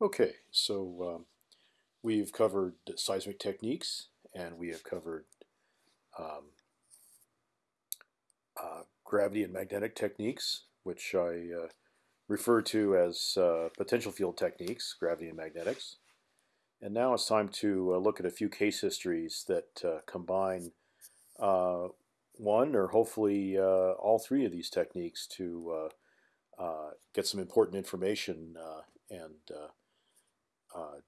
Okay, so um, we've covered seismic techniques and we have covered um, uh, gravity and magnetic techniques, which I uh, refer to as uh, potential field techniques, gravity and magnetics. And now it's time to uh, look at a few case histories that uh, combine uh, one or hopefully all three of these techniques to get some important information and uh,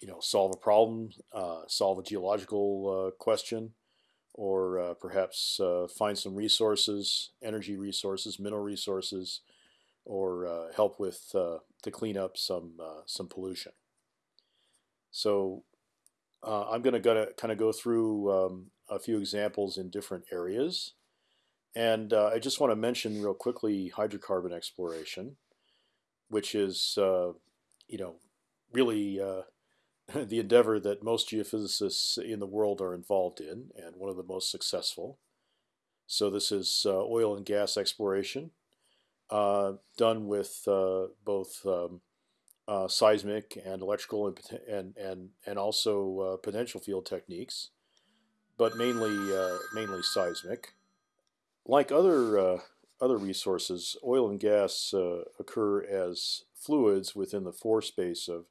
you know, solve a problem, uh, solve a geological uh, question, or perhaps find some resources, energy resources, mineral resources, or help with to clean up some some pollution. So uh, I'm going to kind of go through um, a few examples in different areas. And uh, I just want to mention real quickly hydrocarbon exploration, which is, uh, you know, really uh, the endeavor that most geophysicists in the world are involved in, and one of the most successful. So this is uh, oil and gas exploration, uh, done with uh, both um, uh, seismic and electrical and and and, and also uh, potential field techniques, but mainly mainly seismic. Like other other resources, oil and gas occur as fluids within the pore space of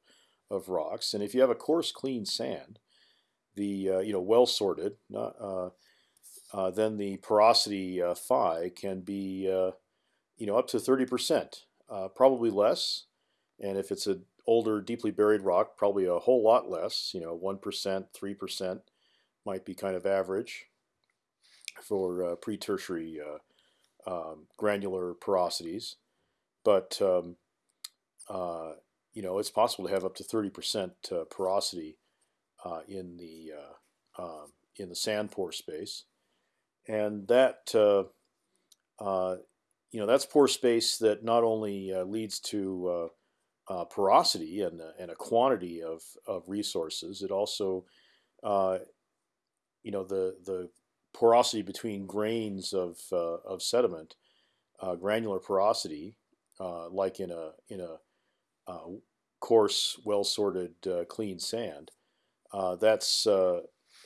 of rocks. And if you have a coarse, clean sand, the uh, you know well sorted, uh, uh, then the porosity uh, phi can be uh, you know up to 30 percent, uh, probably less. And if it's an older, deeply buried rock, probably a whole lot less. You know, one percent, three percent might be kind of average for pre-tertiary um, granular porosities. But um, you know, it's possible to have up to 30% uh, porosity uh, in the uh, um, in the sand pore space, and that uh, uh, you know that's pore space that not only leads to porosity and and a quantity of of resources, it also you know the the porosity between grains of of sediment, granular porosity, like in a in a uh, coarse, well-sorted, uh, clean sand, uh, that's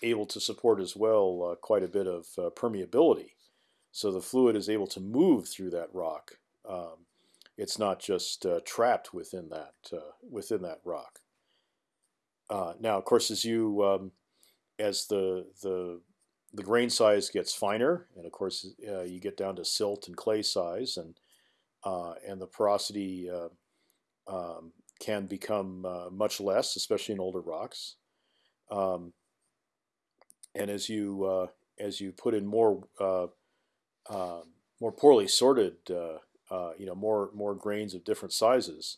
able to support as well quite a bit of permeability. So the fluid is able to move through that rock. Um, it's not just trapped within that within that rock. now, of course, as you um, as the the the grain size gets finer, and of course uh, you get down to silt and clay size, and uh, and the porosity uh, um, can become uh, much less, especially in older rocks. Um, and as you uh, as you put in more uh, um, more poorly sorted, uh, uh, you know, more more grains of different sizes,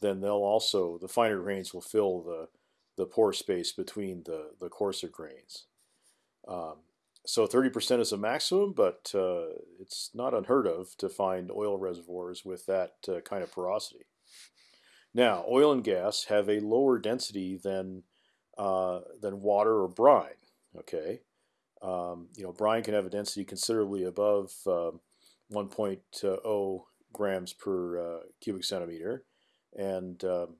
then they'll also the finer grains will fill the the pore space between the the coarser grains. Um, so 30% is a maximum, but uh, it's not unheard of to find oil reservoirs with that kind of porosity. Now, oil and gas have a lower density than uh, than water or brine. Okay, um, you know brine can have a density considerably above uh, 1.0 grams per uh, cubic centimeter, and um,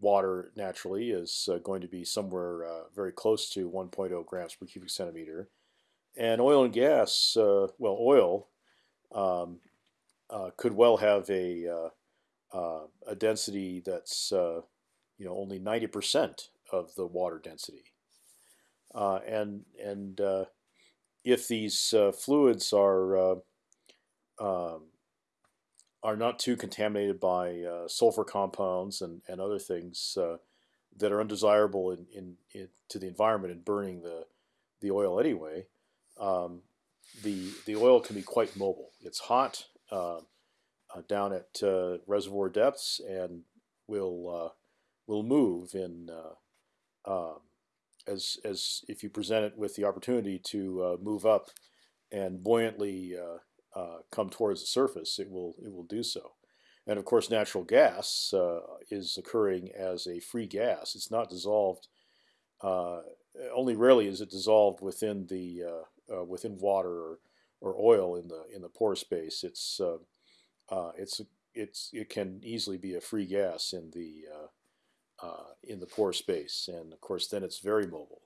water naturally is uh, going to be somewhere uh, very close to 1.0 grams per cubic centimeter. And oil and gas, uh, well, oil um, could well have a uh, a density that's uh, you know only 90% of the water density. Uh, and and uh, if these uh, fluids are uh, um, are not too contaminated by sulfur compounds and, and other things that are undesirable in, in, in, to the environment and burning the the oil anyway, um, the the oil can be quite mobile. It's hot uh, down at uh, reservoir depths and will uh, will move in um, as as if you present it with the opportunity to move up and buoyantly come towards the surface, it will it will do so. And of course, natural gas uh, is occurring as a free gas. It's not dissolved. Uh, only rarely is it dissolved within the uh, within water or, or oil in the in the pore space. It's uh, it's it's it can easily be a free gas in the uh, in the pore space, and of course then it's very mobile.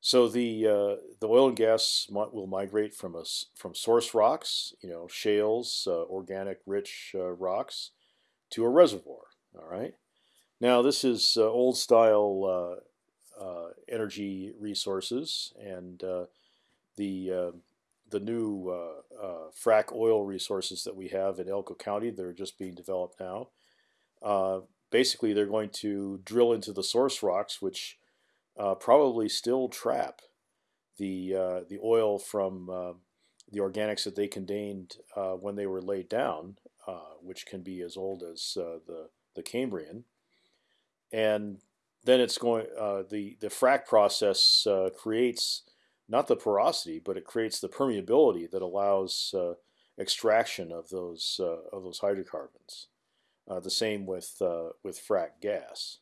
So the uh, the oil and gas will migrate from us from source rocks, you know, shales, uh, organic rich uh, rocks, to a reservoir. All right. Now this is uh, old style uh, energy resources, and the the new frac oil resources that we have in Elko County. They're just being developed now. basically, they're going to drill into the source rocks, which uh, probably still trap the uh, the oil from uh, the organics that they contained uh, when they were laid down, uh, which can be as old as uh, the the Cambrian, and then it's going the the frac process creates not the porosity, but it creates the permeability that allows extraction of those of those hydrocarbons. the same with with frac gas.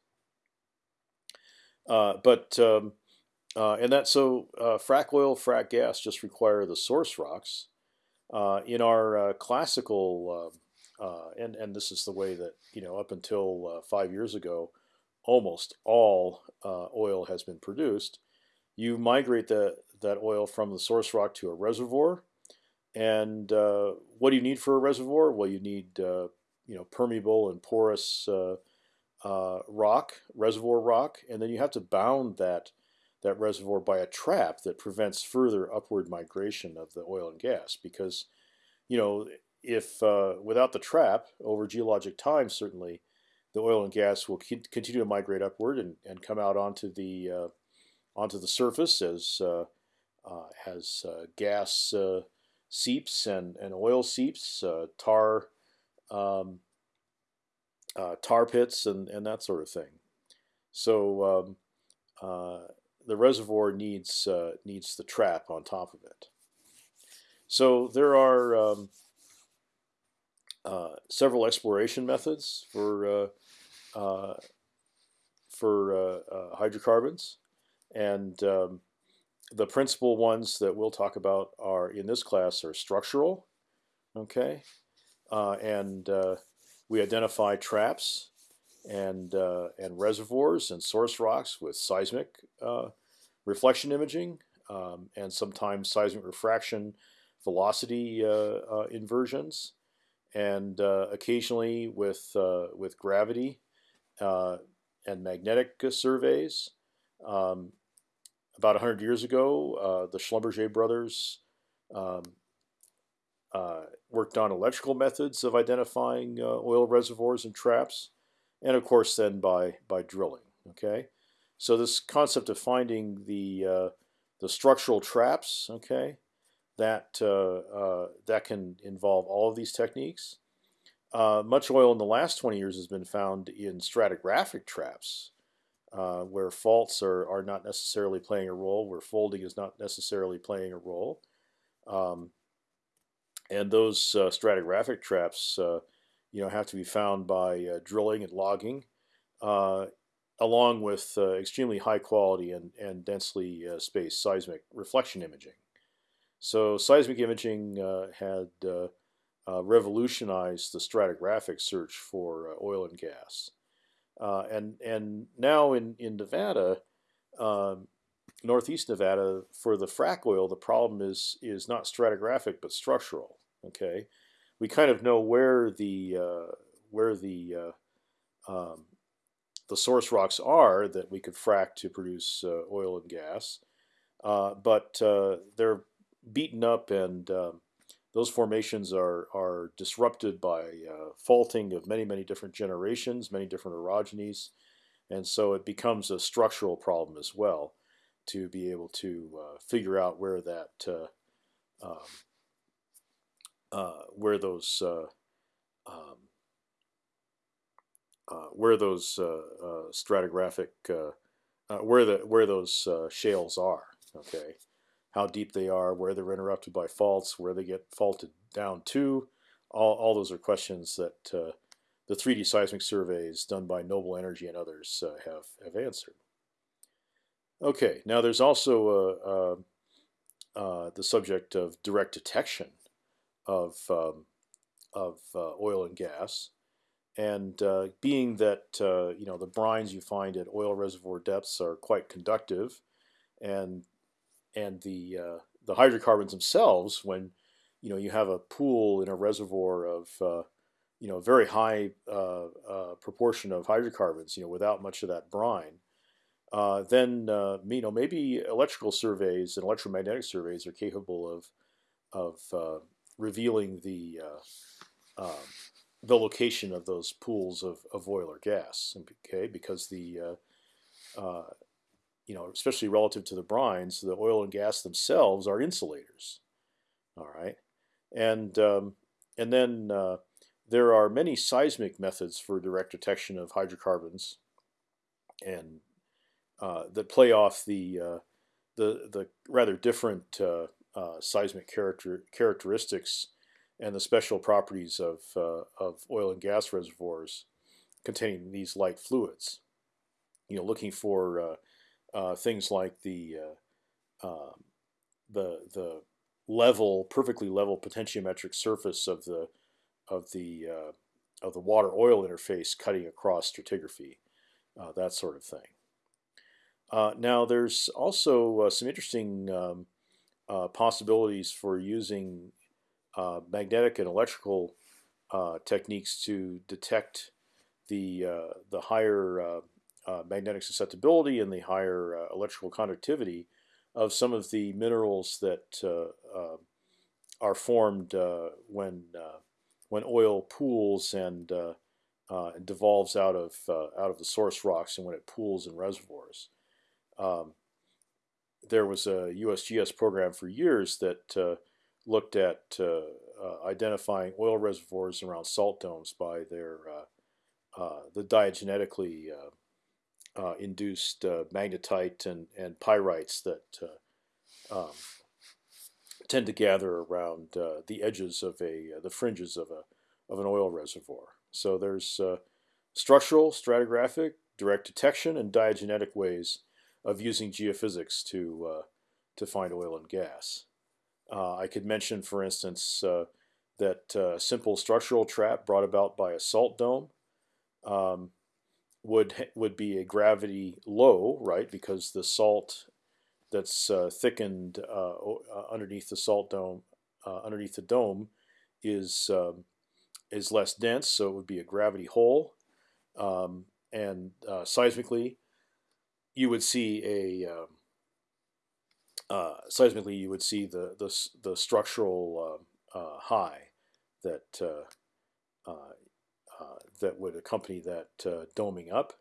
Uh, but um, uh, and that so uh, frac oil, frac gas just require the source rocks. Uh, in our uh, classical, and and this is the way that you know up until five years ago, almost all oil has been produced. You migrate that that oil from the source rock to a reservoir, and what do you need for a reservoir? Well, you need you know permeable and porous uh, rock, reservoir rock, and then you have to bound that that reservoir by a trap that prevents further upward migration of the oil and gas. Because, you know, if uh, without the trap over geologic time, certainly the oil and gas will continue to migrate upward and, and come out onto the uh, onto the surface as uh, uh, as uh, gas seeps and, and oil seeps, tar. Um, uh, tar pits and, and that sort of thing. So um, uh, the reservoir needs uh, needs the trap on top of it. So there are um, uh, several exploration methods for uh, uh, for hydrocarbons, and um, the principal ones that we'll talk about are in this class are structural, okay, and we identify traps and uh, and reservoirs and source rocks with seismic uh, reflection imaging um, and sometimes seismic refraction velocity uh, uh inversions and uh, occasionally with uh, with gravity and magnetic surveys. Um, about 100 years ago, the Schlumberger brothers um, uh, worked on electrical methods of identifying uh, oil reservoirs and traps, and of course then by by drilling. Okay, so this concept of finding the uh, the structural traps, okay, that that can involve all of these techniques. Uh, much oil in the last 20 years has been found in stratigraphic traps, uh, where faults are, are not necessarily playing a role, where folding is not necessarily playing a role. Um, and those uh, stratigraphic traps, uh, you know, have to be found by uh, drilling and logging, uh, along with extremely high quality and, and densely spaced seismic reflection imaging. So seismic imaging had revolutionized the stratigraphic search for oil and gas. And and now in in Nevada, um, northeast Nevada, for the frac oil, the problem is is not stratigraphic but structural. Okay, we kind of know where the uh, where the uh, um, the source rocks are that we could frack to produce uh, oil and gas, uh, but uh, they're beaten up and um, those formations are are disrupted by uh, faulting of many many different generations, many different orogenies, and so it becomes a structural problem as well to be able to figure out where that um, uh, where those uh, um, uh, where those stratigraphic where the where those shales are. Okay, how deep they are, where they're interrupted by faults, where they get faulted down to. All, all those are questions that the 3D seismic surveys done by Noble Energy and others uh, have, have answered. Okay, now there's also uh, uh, the subject of direct detection of um, of uh, oil and gas, and uh, being that uh, you know the brines you find at oil reservoir depths are quite conductive, and and the uh, the hydrocarbons themselves, when you know you have a pool in a reservoir of uh, you know very high uh, uh, proportion of hydrocarbons, you know without much of that brine, then you know maybe electrical surveys and electromagnetic surveys are capable of of revealing the um, the location of those pools of, of oil or gas. Okay, because the uh, uh, you know, especially relative to the brines, the oil and gas themselves are insulators. All right, and um, and then uh, there are many seismic methods for direct detection of hydrocarbons, and uh, that play off the uh, the the rather different uh, seismic character characteristics and the special properties of, uh, of oil and gas reservoirs containing these light fluids. You know, looking for uh, things like the uh, um, the the level, perfectly level potentiometric surface of the of the uh, of the water oil interface cutting across stratigraphy, uh, that sort of thing. now, there's also some interesting um, possibilities for using magnetic and electrical techniques to detect the the higher uh, uh, magnetic susceptibility and the higher electrical conductivity of some of the minerals that are formed when when oil pools and devolves out of out of the source rocks and when it pools in reservoirs. Um, there was a USGS program for years that looked at uh, uh, identifying oil reservoirs around salt domes by their uh, the diagenetically induced magnetite and, and pyrites that um, tend to gather around the edges of a the fringes of a of an oil reservoir. So there's structural, stratigraphic, direct detection, and diagenetic ways of using geophysics to uh, to find oil and gas. Uh, I could mention, for instance, uh, that uh, simple structural trap brought about by a salt dome um, would would be a gravity low, right? Because the salt that's uh, thickened uh, uh, underneath the salt dome, underneath the dome, is um, is less dense, so it would be a gravity hole. Um, and seismically, you would see a um, uh, seismically, you would see the the, the structural uh, uh, high that uh, uh, uh, that would accompany that doming up,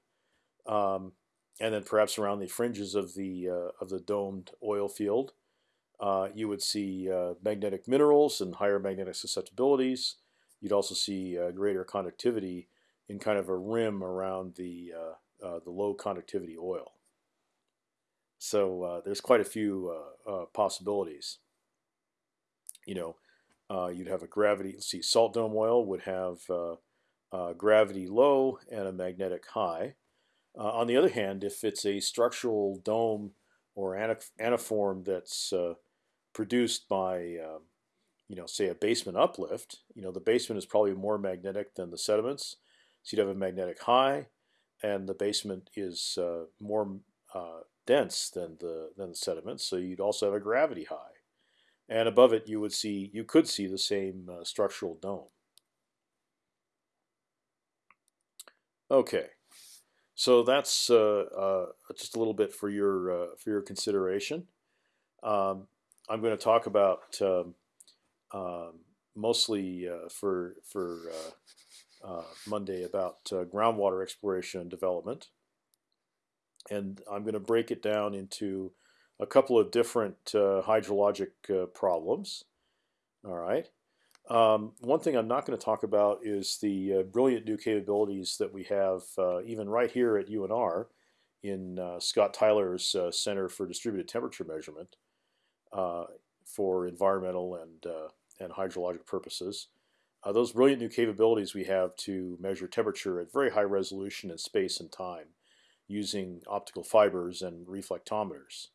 um, and then perhaps around the fringes of the of the domed oil field, you would see magnetic minerals and higher magnetic susceptibilities. You'd also see greater conductivity in kind of a rim around the the low conductivity oil. So uh, there's quite a few uh, uh, possibilities. You know, uh, you'd have a gravity. Let's see, salt dome oil would have uh, gravity low and a magnetic high. on the other hand, if it's a structural dome or antiform that's produced by um, you know, say a basement uplift, you know, the basement is probably more magnetic than the sediments. So you'd have a magnetic high, and the basement is uh, more uh, dense than the than the sediments, so you'd also have a gravity high, and above it you would see you could see the same uh, structural dome. Okay, so that's uh, uh, just a little bit for your uh, for your consideration. Um, I'm going to talk about um, um mostly uh, for for Monday about groundwater exploration and development and I'm going to break it down into a couple of different hydrologic problems. All right. Um, one thing I'm not going to talk about is the uh, brilliant new capabilities that we have uh, even right here at UNR in uh, Scott Tyler's uh, Center for Distributed Temperature Measurement for environmental and, and hydrologic purposes. those brilliant new capabilities we have to measure temperature at very high resolution in space and time using optical fibers and reflectometers.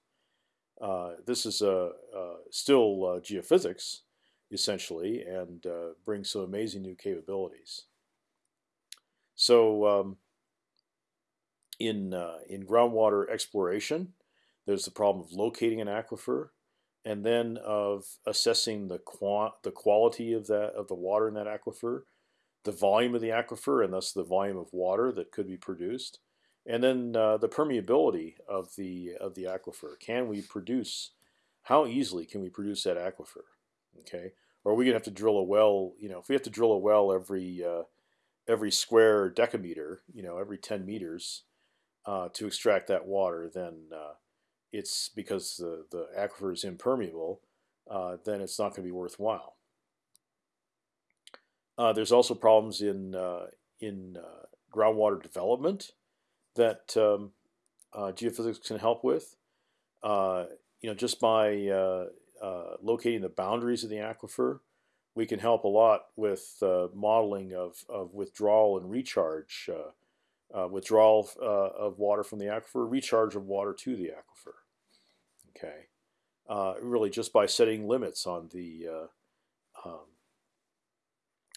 Uh, this is uh, uh, still uh, geophysics, essentially, and uh, brings some amazing new capabilities. So um, in uh, in groundwater exploration, there's the problem of locating an aquifer, and then of assessing the qua the quality of that of the water in that aquifer, the volume of the aquifer, and thus the volume of water that could be produced, and then uh, the permeability of the of the aquifer. Can we produce? How easily can we produce that aquifer? Okay, or are we gonna have to drill a well? You know, if we have to drill a well every uh, every square decameter, you know, every 10 meters uh, to extract that water, then uh, it's because the, the aquifer is impermeable, uh, then it's not going to be worthwhile. Uh, there's also problems in uh, in groundwater development that um, geophysics can help with. you know, just by locating the boundaries of the aquifer, we can help a lot with uh, modeling of, of withdrawal and recharge, uh, uh, withdrawal uh, of water from the aquifer, recharge of water to the aquifer. Okay, uh, really just by setting limits on the uh, um,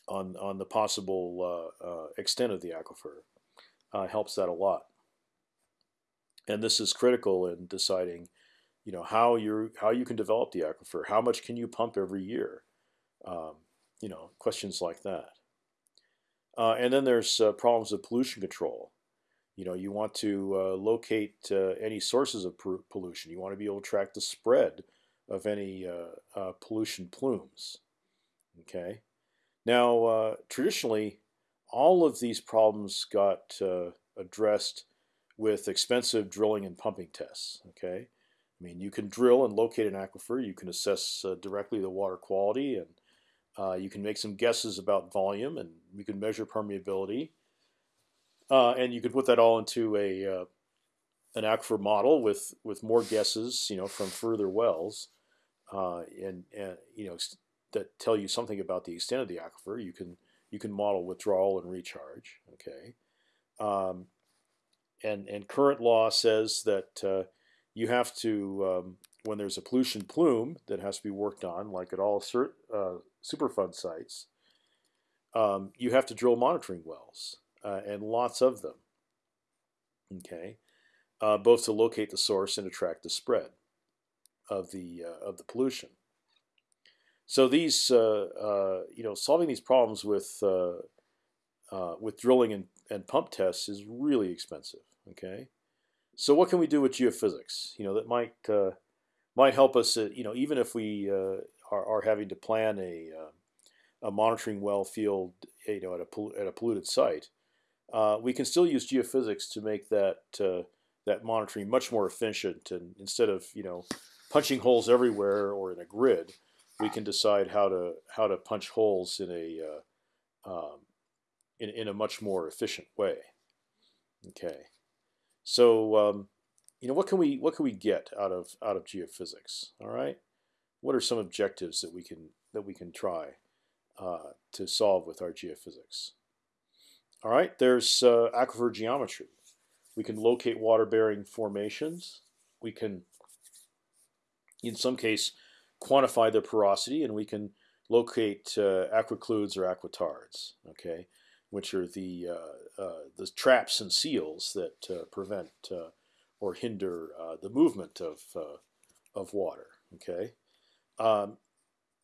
on on the possible extent of the aquifer helps that a lot. And this is critical in deciding, you know, how you how you can develop the aquifer. How much can you pump every year? Um, you know, questions like that. Uh, and then there's uh, problems of pollution control. You know, you want to uh, locate uh, any sources of pollution. You want to be able to track the spread of any uh, uh, pollution plumes. Okay. Now, traditionally, all of these problems got addressed with expensive drilling and pumping tests. Okay. I mean, you can drill and locate an aquifer. You can assess directly the water quality and uh, you can make some guesses about volume, and you can measure permeability, uh, and you could put that all into a uh, an aquifer model with with more guesses, you know, from further wells, uh, and and you know that tell you something about the extent of the aquifer. You can you can model withdrawal and recharge. Okay, um, and and current law says that uh, you have to um, when there's a pollution plume that has to be worked on, like at all uh, Superfund sites, um, you have to drill monitoring wells uh, and lots of them. Okay, uh, both to locate the source and track the spread of the uh, of the pollution. So these, uh, uh, you know, solving these problems with with drilling and, and pump tests is really expensive. Okay, so what can we do with geophysics? You know, that might might help us. you know, even if we are, are having to plan a uh, a monitoring well field, you know, at a at a polluted site, uh, we can still use geophysics to make that uh, that monitoring much more efficient. And instead of you know punching holes everywhere or in a grid, we can decide how to how to punch holes in a uh, um, in in a much more efficient way. Okay, so um, you know what can we what can we get out of out of geophysics? All right what are some objectives that we can that we can try uh, to solve with our geophysics? All right, there's uh, aquifer geometry. We can locate water-bearing formations. We can, in some case, quantify their porosity, and we can locate uh, aquicludes or aquitards. Okay, which are the uh, uh, the traps and seals that uh, prevent or hinder the movement of of water. Okay. Um,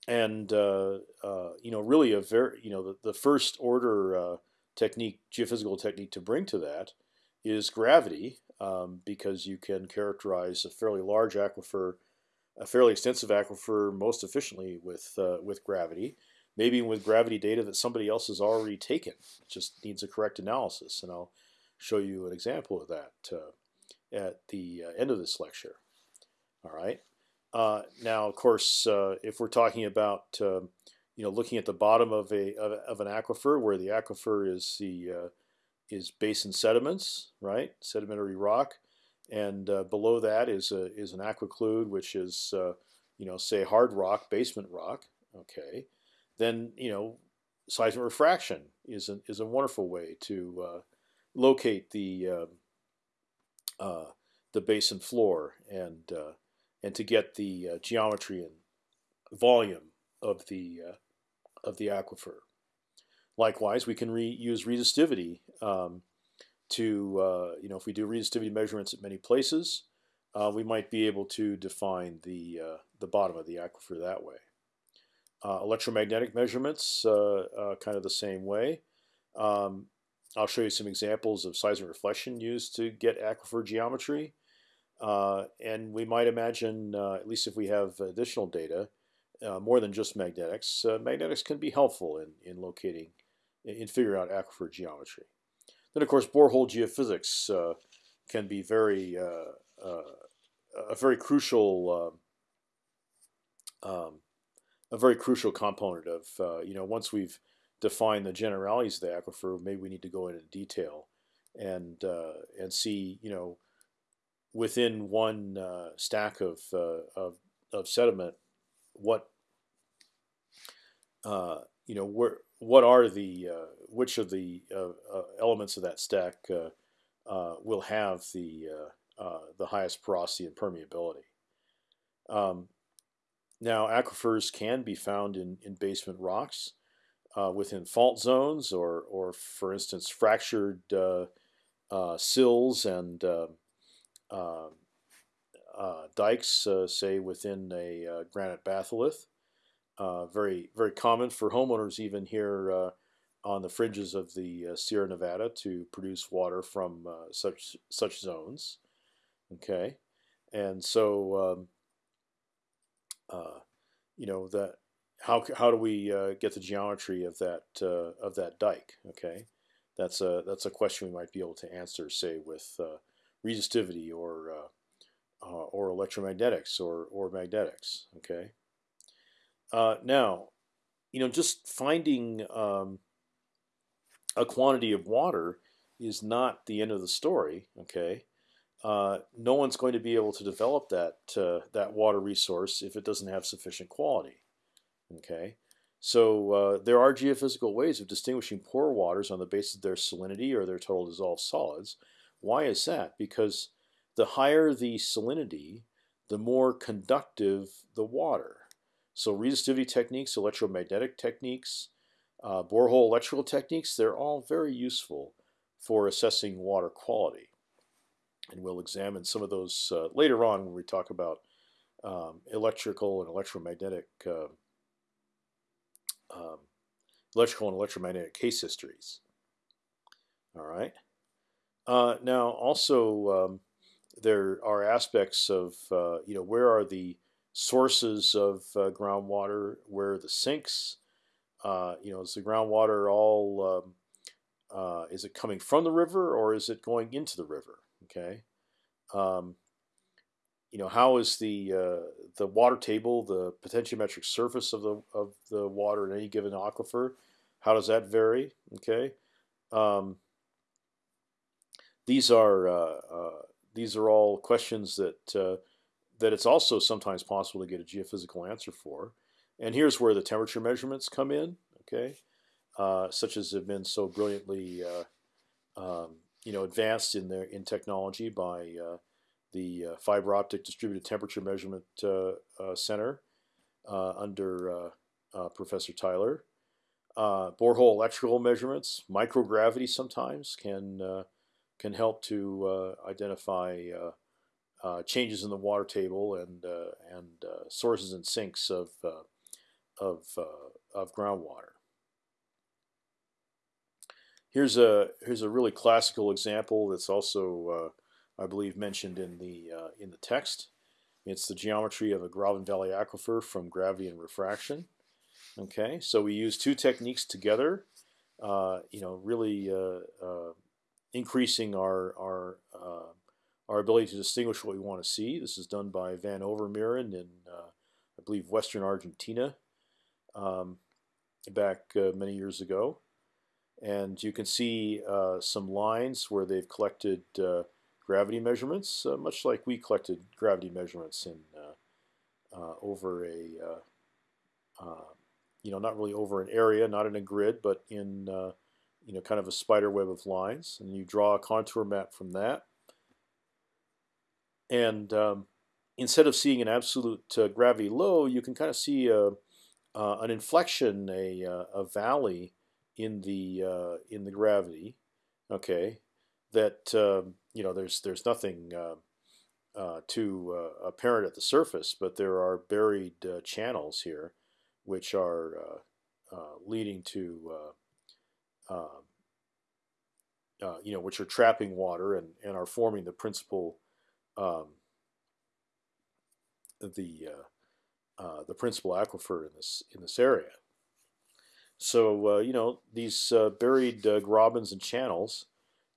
and you know, really a very you know the, the first order technique, geophysical technique to bring to that is gravity, um, because you can characterize a fairly large aquifer, a fairly extensive aquifer, most efficiently with uh, with gravity. Maybe with gravity data that somebody else has already taken. It just needs a correct analysis, and I'll show you an example of that uh, at the uh, end of this lecture. All right. Uh, now, of course, uh, if we're talking about uh, you know looking at the bottom of a of, of an aquifer, where the aquifer is the uh, is basin sediments, right, sedimentary rock, and below that is a is an aquiclude, which is you know say hard rock, basement rock. Okay, then you know seismic refraction is a, is a wonderful way to locate the the basin floor and and to get the uh, geometry and volume of the uh, of the aquifer. likewise, we can re use resistivity um, to, uh, you know, if we do resistivity measurements at many places, uh, we might be able to define the, uh, the bottom of the aquifer that way. Uh, electromagnetic measurements, uh, kind of the same way. Um, I'll show you some examples of seismic reflection used to get aquifer geometry. Uh, and we might imagine, uh, at least if we have additional data, uh, more than just magnetics, magnetics can be helpful in, in locating, in figuring out aquifer geometry. Then, of course, borehole geophysics can be very a very crucial um, um, a very crucial component of uh, you know once we've defined the generalities of the aquifer, maybe we need to go into detail and uh, and see you know within one uh, stack of, uh, of, of sediment what uh, you know where what are the uh, which of the elements of that stack will have the the highest porosity and permeability. Um, now, aquifers can be found in, in basement rocks uh, within fault zones, or, or for instance, fractured uh, uh, sills and uh, uh, uh, dikes, say within a granite batholith. very, very common for homeowners even here on the fringes of the Sierra Nevada to produce water from such such zones. Okay, and so um, you know that how how do we uh, get the geometry of that uh, of that dike? Okay, that's a that's a question we might be able to answer, say with uh, resistivity or uh, uh, or electromagnetics or or magnetics. Okay. Uh, now, you know, just finding um, a quantity of water is not the end of the story. Okay. No one's going to be able to develop that that water resource if it doesn't have sufficient quality. Okay, so uh, there are geophysical ways of distinguishing pore waters on the basis of their salinity or their total dissolved solids. Why is that? Because the higher the salinity, the more conductive the water. So resistivity techniques, electromagnetic techniques, uh, borehole electrical techniques, they're all very useful for assessing water quality. And we'll examine some of those uh, later on when we talk about um, electrical and electromagnetic uh, um, electrical and electromagnetic case histories. All right. Uh, now, also, um, there are aspects of uh, you know where are the sources of uh, groundwater? Where are the sinks? Uh, you know, is the groundwater all um, is it coming from the river or is it going into the river? Okay. Um, you know, how is the uh, the water table, the potentiometric surface of the of the water in any given aquifer? How does that vary? Okay, um, these are uh, uh, these are all questions that uh, that it's also sometimes possible to get a geophysical answer for. And here's where the temperature measurements come in. Okay, uh, such as have been so brilliantly uh, um, you know advanced in their in technology by the uh, fiber optic distributed temperature measurement uh, uh, center under Professor Tyler. borehole electrical measurements, microgravity sometimes can can help to identify uh, changes in the water table and uh, and uh, sources and sinks of of of groundwater. Here's a here's a really classical example that's also I believe mentioned in the uh, in the text. It's the geometry of a Graben Valley aquifer from gravity and refraction. Okay, so we use two techniques together. Uh, you know, really uh, uh increasing our our uh, our ability to distinguish what we want to see. This is done by Van Overmeeren in uh, I believe Western Argentina um, back many years ago, and you can see some lines where they've collected gravity measurements, uh, much like we collected gravity measurements in uh, uh, over a, you know, not really over an area, not in a grid, but in, you know, kind of a spider web of lines. And you draw a contour map from that. And um, instead of seeing an absolute uh, gravity low, you can kind of see a, uh, an inflection, a, a valley in the uh, in the gravity, okay, that um, you know there's there's nothing uh, uh, too uh, apparent at the surface, but there are buried uh, channels here, which are uh, leading to um, you know which are trapping water and, and are forming the principal um, the the principal aquifer in this in this area. So uh, you know these uh, buried uh, grabens and channels.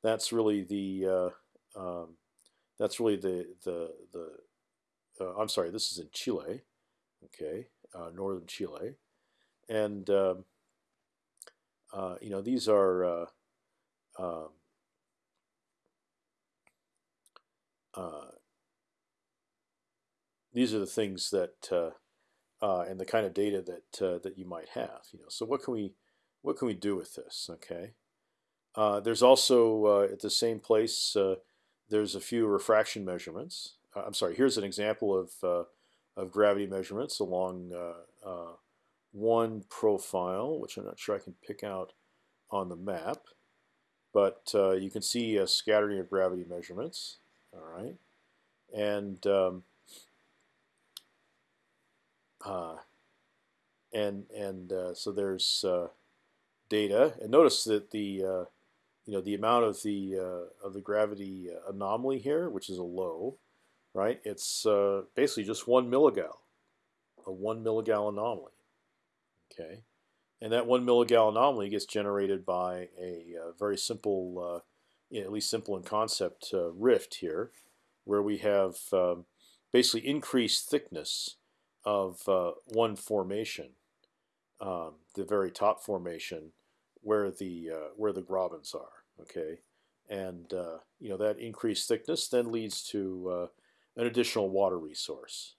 That's really the um, that's really the the the. I'm sorry. This is in Chile, okay, northern Chile, and um, you know these are. Um, uh, these are the things that uh, uh, and the kind of data that uh, that you might have. You know, so what can we what can we do with this? Okay, uh, there's also uh, at the same place uh, there's a few refraction measurements. Uh, I'm sorry. Here's an example of of gravity measurements along one profile, which I'm not sure I can pick out on the map, but you can see a scattering of gravity measurements. All right, and um, uh, and and uh, so there's uh, data, and notice that the uh, you know the amount of the uh, of the gravity anomaly here, which is a low, right? It's basically just one milligal, a one milligal anomaly. Okay, and that one milligal anomaly gets generated by a, very simple, at least simple in concept, rift here, where we have um, basically increased thickness of uh, one formation, um, the very top formation, where the uh, where the grabens are. Okay, and uh, you know that increased thickness then leads to uh, an additional water resource.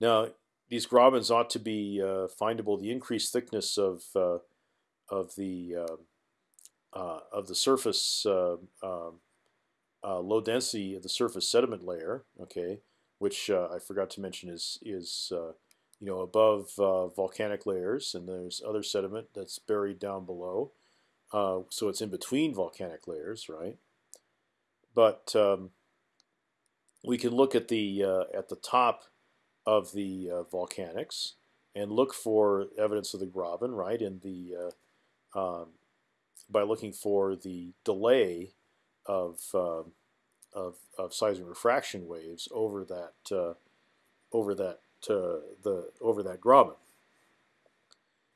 Now these grabens ought to be uh, findable. The increased thickness of uh, of the of the surface um, low density of the surface sediment layer. Okay, which uh, I forgot to mention is is uh, you know above uh, volcanic layers, and there's other sediment that's buried down below. Uh, so it's in between volcanic layers, right? But um, we can look at the uh, at the top of the volcanics and look for evidence of the graben, right? In the um, by looking for the delay of of, of seismic refraction waves over that uh, over that uh, the over that graben.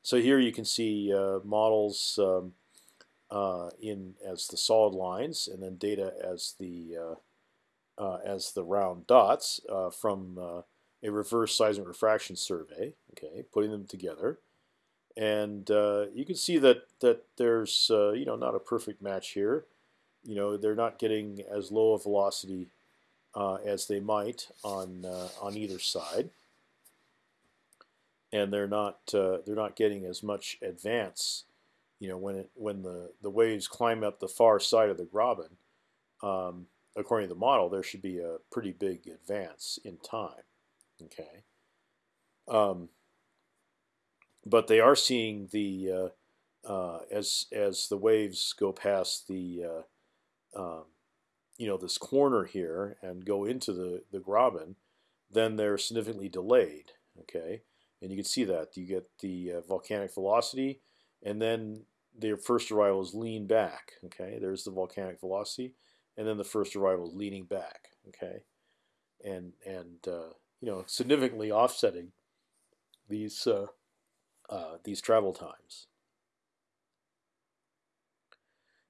So here you can see uh, models um, uh, in as the solid lines, and then data as the uh, uh, as the round dots from a reverse seismic refraction survey. Okay, putting them together, and you can see that that there's you know not a perfect match here you know they're not getting as low a velocity uh, as they might on uh, on either side, and they're not uh, they're not getting as much advance. You know when it when the the waves climb up the far side of the graben, um, according to the model, there should be a pretty big advance in time. Okay, um, but they are seeing the uh, uh, as as the waves go past the uh, um, you know this corner here and go into the the graben, then they're significantly delayed. Okay, and you can see that you get the uh, volcanic velocity, and then their first arrival is lean back. Okay, there's the volcanic velocity, and then the first arrival leaning back. Okay, and and uh, you know significantly offsetting these uh, uh these travel times.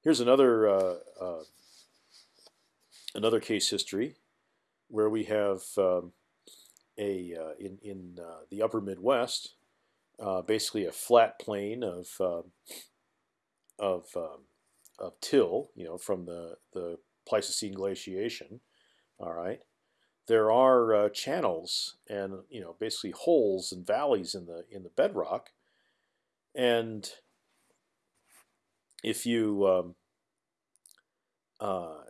Here's another uh, uh, another case history where we have um, a uh, in in uh, the upper Midwest, uh, basically a flat plain of um, of um, of till, you know, from the the Pleistocene glaciation. All right, there are uh, channels and you know basically holes and valleys in the in the bedrock, and if you um, uh,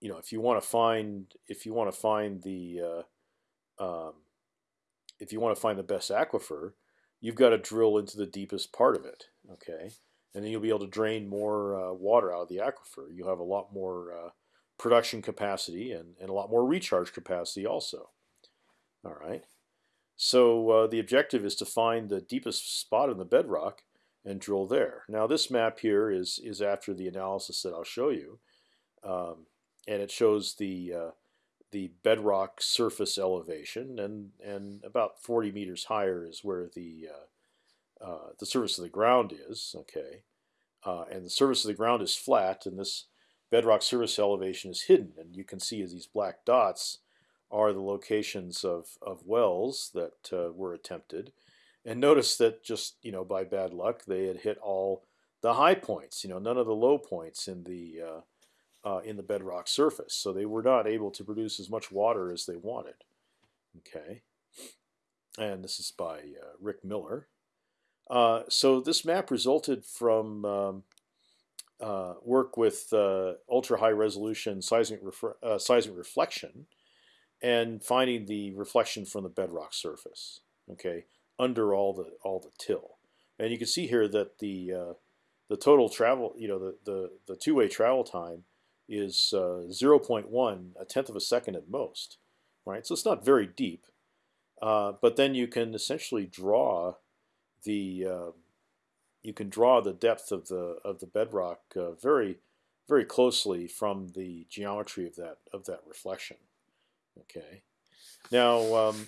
you know if you want to find if you want to find the uh, um, if you want to find the best aquifer, you've got to drill into the deepest part of it. Okay, and then you'll be able to drain more uh, water out of the aquifer. You'll have a lot more uh, production capacity and, and a lot more recharge capacity also. All right. So uh, the objective is to find the deepest spot in the bedrock and drill there. Now this map here is is after the analysis that I'll show you, um, and it shows the uh, the bedrock surface elevation, and and about 40 meters higher is where the uh, uh, the surface of the ground is. Okay, uh, and the surface of the ground is flat, and this bedrock surface elevation is hidden, and you can see as these black dots are the locations of, of wells that uh, were attempted. And notice that just you know by bad luck they had hit all the high points. You know none of the low points in the uh, uh, in the bedrock surface. So they were not able to produce as much water as they wanted. Okay, and this is by uh, Rick Miller. Uh, so this map resulted from um, uh, work with uh, ultra high resolution seismic, seismic reflection and finding the reflection from the bedrock surface. Okay, under all the all the till, and you can see here that the uh, the total travel, you know, the the, the two way travel time is uh, 0.1, a tenth of a second at most, right? So it's not very deep, uh, but then you can essentially draw the uh, you can draw the depth of the of the bedrock uh, very very closely from the geometry of that of that reflection. Okay. Now, um,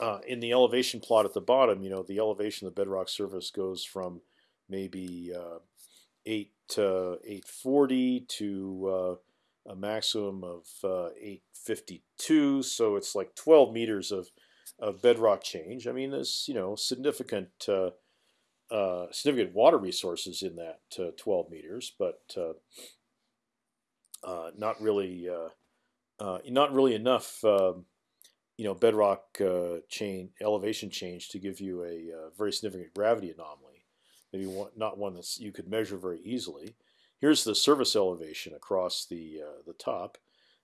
uh, in the elevation plot at the bottom, you know, the elevation of the bedrock surface goes from maybe uh, 8 to 840 to uh, a maximum of uh, 852. So it's like 12 meters of, of bedrock change. I mean, there's, you know, significant uh, uh, significant water resources in that 12 meters, but not really not really enough, um, you know, bedrock uh, chain elevation change to give you a uh, very significant gravity anomaly. Maybe one, not one that you could measure very easily. Here's the surface elevation across the uh, the top,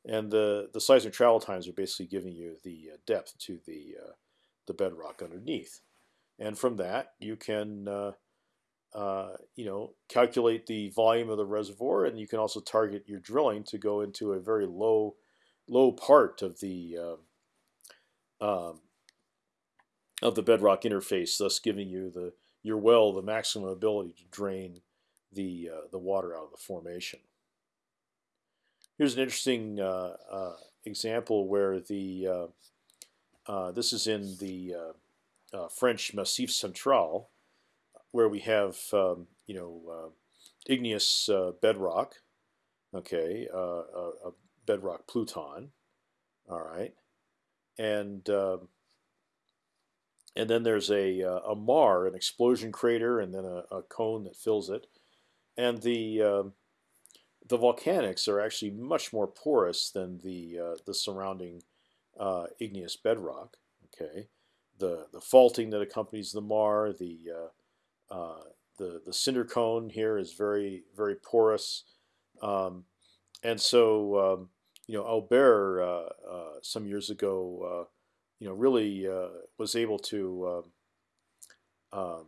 and the the seismic travel times are basically giving you the uh, depth to the the bedrock underneath, and from that you can. Uh, you know, calculate the volume of the reservoir, and you can also target your drilling to go into a very low low part of the uh, um, of the bedrock interface, thus giving you the your well the maximum ability to drain the uh, the water out of the formation. Here's an interesting uh, uh example where the uh, uh, this is in the French Massif Central, where we have um, you know igneous bedrock, okay, a bedrock pluton. All right, and uh, and then there's a uh, a maar, an explosion crater, and then a, a cone that fills it, and the uh, the volcanics are actually much more porous than the uh, the surrounding uh, igneous bedrock. Okay, the the faulting that accompanies the maar, the uh, the the cinder cone here is very very porous, um, and so um, you know, Albert uh, uh, some years ago, uh, you know, really was able to um, um,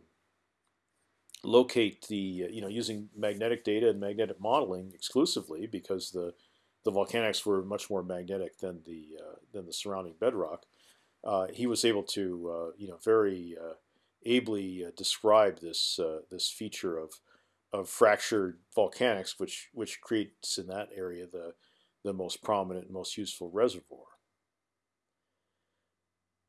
locate the, you know, using magnetic data and magnetic modeling exclusively because the the volcanics were much more magnetic than the than the surrounding bedrock. he was able to, you know, very ably describe this this feature of of fractured volcanics, which which creates in that area the the most prominent and most useful reservoir.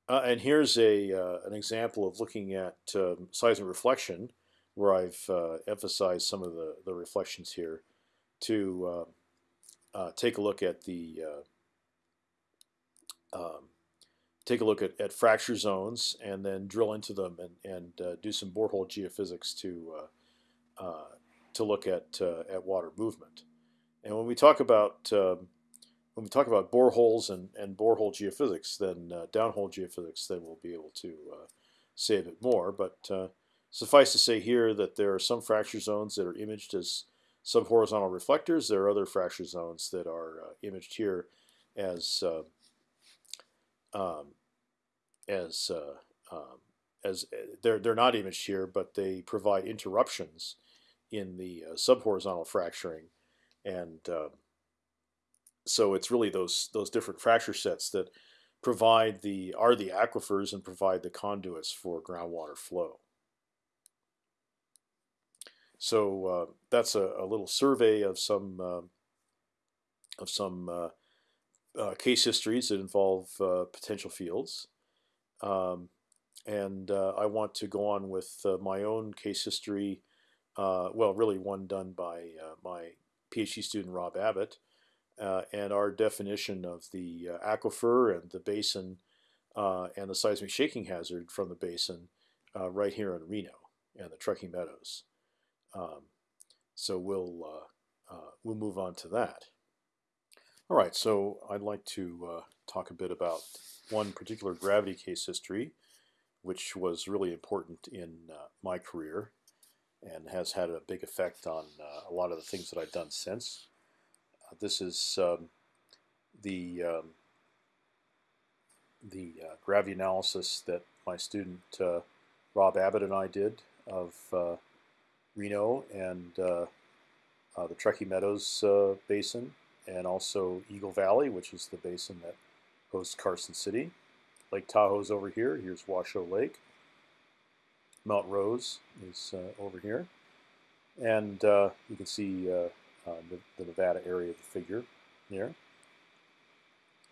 Uh, and here's a uh, an example of looking at um, seismic reflection, where I've uh, emphasized some of the, the reflections here to uh, uh, take a look at the uh, um, take a look at, at fracture zones and then drill into them and, and do some borehole geophysics to to look at at water movement. And when we talk about um, when we talk about boreholes and, and borehole geophysics, then uh, downhole geophysics, then we'll be able to uh, say a bit more. But uh, suffice to say here that there are some fracture zones that are imaged as subhorizontal reflectors. There are other fracture zones that are uh, imaged here as uh, um, as uh, um, as they're they're not imaged here, but they provide interruptions in the subhorizontal fracturing, and uh, so it's really those those different fracture sets that provide the are the aquifers and provide the conduits for groundwater flow. So uh, that's a, a, little survey of some uh, of some uh, uh case histories that involve uh, potential fields, um, and I want to go on with my own case history. well, really one done by my PhD student Rob Abbott, and our definition of the aquifer and the basin and the seismic shaking hazard from the basin right here in Reno and the Truckee Meadows. Um, so we'll uh, uh, we'll move on to that. All right, so I'd like to uh, talk a bit about one particular gravity case history, which was really important in uh, my career and has had a big effect on uh, a lot of the things that I've done since. Uh, this is um, the um, the gravity analysis that my student Rob Abbott and I did of Reno and uh, uh, the Truckee Meadows uh, Basin, and also Eagle Valley, which is the basin that hosts Carson City. Lake Tahoe's over here. Here's Washoe Lake. Mount Rose is over here. And you can see the, the Nevada area of the figure there.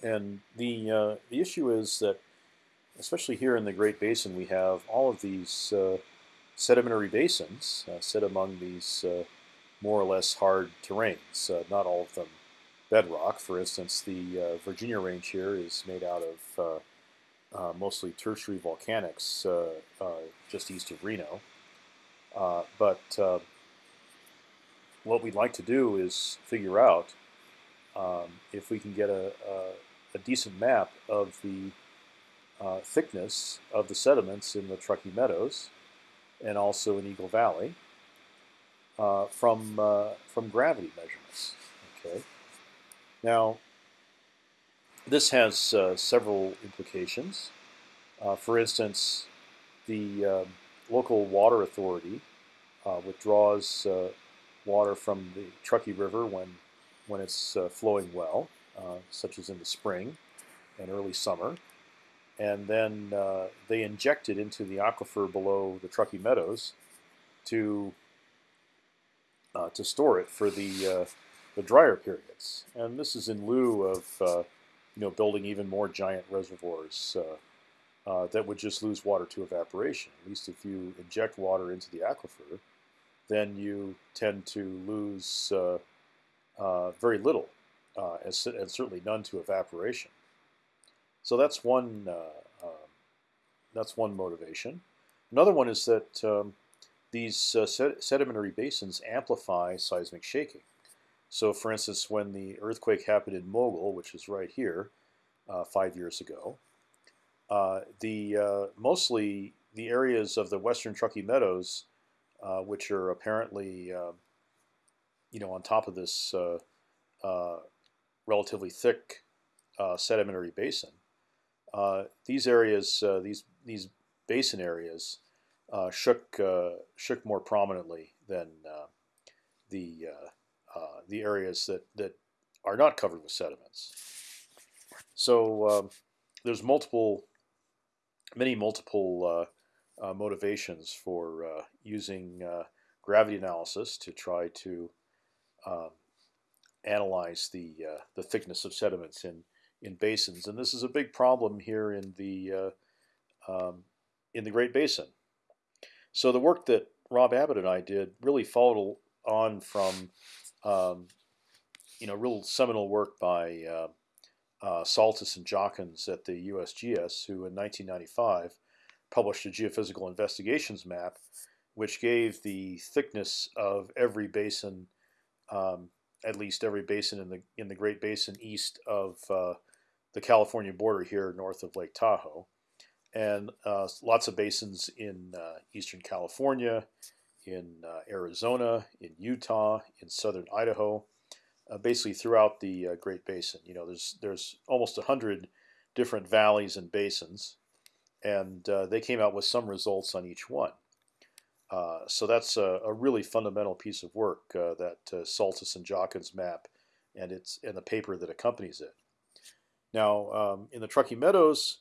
And the, uh, the issue is that, especially here in the Great Basin, we have all of these uh, sedimentary basins uh, sit among these uh, more or less hard terrains. Uh, not all of them bedrock. For instance, the uh, Virginia Range here is made out of uh, mostly tertiary volcanics just east of Reno. but what we'd like to do is figure out um, if we can get a, a, a decent map of the uh, thickness of the sediments in the Truckee Meadows and also in Eagle Valley uh, from uh, from gravity measurements. Okay. Now, this has uh, several implications. Uh, for instance, the um, local water authority uh, withdraws uh, water from the Truckee River when when it's flowing well, such as in the spring and early summer and then uh, they inject it into the aquifer below the Truckee Meadows to uh, to store it for the uh, the drier periods. And this is in lieu of uh, you know building even more giant reservoirs uh, uh, that would just lose water to evaporation. At least if you inject water into the aquifer, then you tend to lose very little, and, and certainly none to evaporation. So that's one uh, um, that's one motivation. Another one is that um, these uh, sed sedimentary basins amplify seismic shaking. So, for instance, when the earthquake happened in Mogul, which is right here, uh, five years ago, uh, the uh, mostly the areas of the western Truckee Meadows, uh, which are apparently, um, you know, on top of this relatively thick sedimentary basin, uh, these areas, uh, these these basin areas, uh, shook shook more prominently than the the areas that that are not covered with sediments. So um, there's multiple, many multiple uh, motivations for uh, using uh, gravity analysis to try to um, analyze the the thickness of sediments in in basins, and this is a big problem here in the uh, um, in the Great Basin. So the work that Rob Abbott and I did really followed on from um, you know real seminal work by uh, uh, Saltus and Jachens at the USGS, who in 1995 published a geophysical investigations map, which gave the thickness of every basin, um, at least every basin in the in the Great Basin east of uh, the California border here north of Lake Tahoe, and uh, lots of basins in uh, eastern California, in uh, Arizona, in Utah, in southern Idaho, uh, basically throughout the uh, Great Basin. You know, there's there's almost a hundred different valleys and basins, and uh, they came out with some results on each one. Uh, so that's a, a, really fundamental piece of work uh, that Saltus and Jachens map, and it's and the paper that accompanies it. Now, um, in the Truckee Meadows,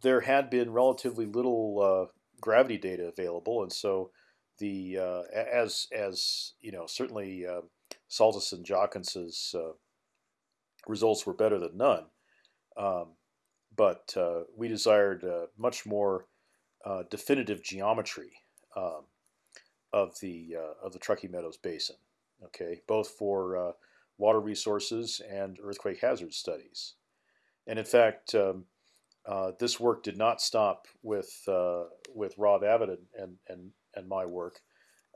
there had been relatively little gravity data available, and so the uh, as as you know certainly uh, Saltus and Jachens's results were better than none, um, but we desired much more definitive geometry. Um, of the uh, of the Truckee Meadows Basin. Okay, both for uh, water resources and earthquake hazard studies. And in fact, um, uh, this work did not stop with uh, with Rob Abbott and and and my work.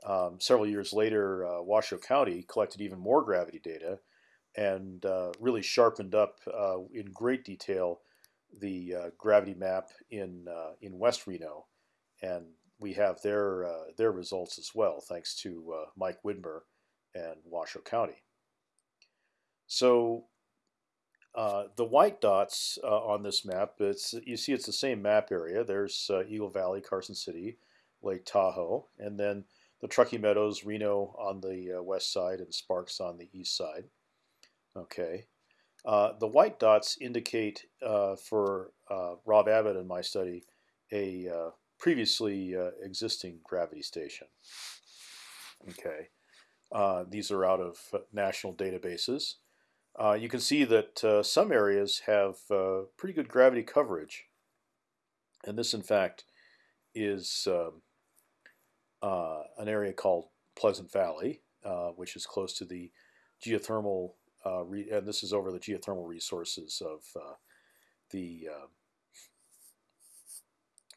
Um, several years later, uh, Washoe County collected even more gravity data and uh, really sharpened up in great detail the gravity map in in West Reno and we have their uh, their results as well, thanks to uh, Mike Widmer and Washoe County. So uh, the white dots uh, on this map, it's you see it's the same map area. There's uh, Eagle Valley, Carson City, Lake Tahoe, and then the Truckee Meadows, Reno on the uh, west side, and Sparks on the east side. Okay. the white dots indicate for Rob Abbott and my study a previously uh, existing gravity station. Okay, uh, these are out of uh, national databases. Uh, you can see that uh, some areas have uh, pretty good gravity coverage, and this, in fact, is um, an area called Pleasant Valley, which is close to the geothermal, and this is over the geothermal resources of the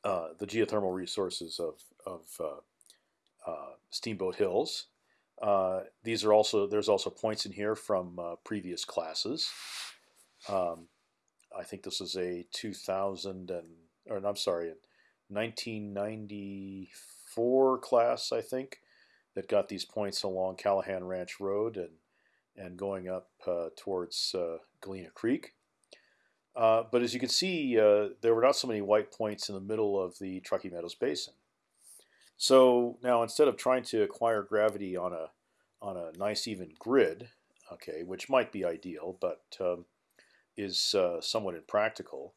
uh, the geothermal resources of, of uh, uh, Steamboat Hills. these are also there's also points in here from previous classes. Um, I think this is a 2000 and or I'm sorry, 1994 class I think that got these points along Callahan Ranch Road and and going up uh, towards uh, Galena Creek. Uh, but as you can see, uh, there were not so many white points in the middle of the Truckee Meadows Basin. So now instead of trying to acquire gravity on a on a nice even grid, okay, which might be ideal, but um, is uh, somewhat impractical,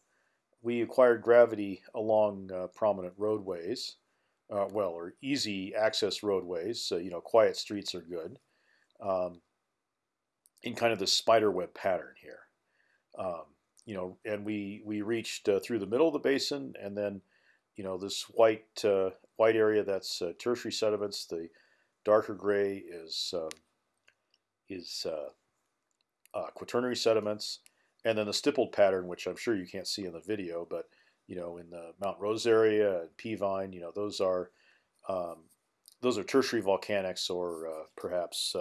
we acquired gravity along uh, prominent roadways, well, or easy access roadways. So you know, quiet streets are good. Um, in kind of the spider web pattern here. Um, you know, and we we reached uh, through the middle of the basin, and then, you know, this white uh, white area that's uh, tertiary sediments. The darker gray is um, is uh, uh, quaternary sediments, and then the stippled pattern, which I'm sure you can't see in the video, but you know, in the Mount Rose area and Peavine, you know, those are um, those are tertiary volcanics or uh, perhaps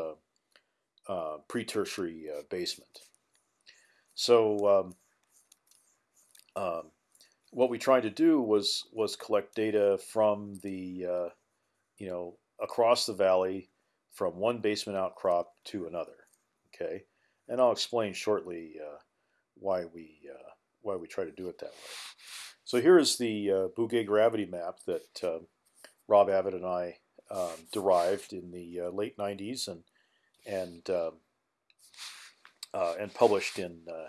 pre-tertiary basement. So um, um, what we tried to do was was collect data from the uh, you know across the valley from one basement outcrop to another. Okay, and I'll explain shortly uh, why we uh, why we try to do it that way. So here is the uh, Bouguer gravity map that um, Rob Abbott and I um, derived in the uh, late 90s and and um, uh, and published in uh,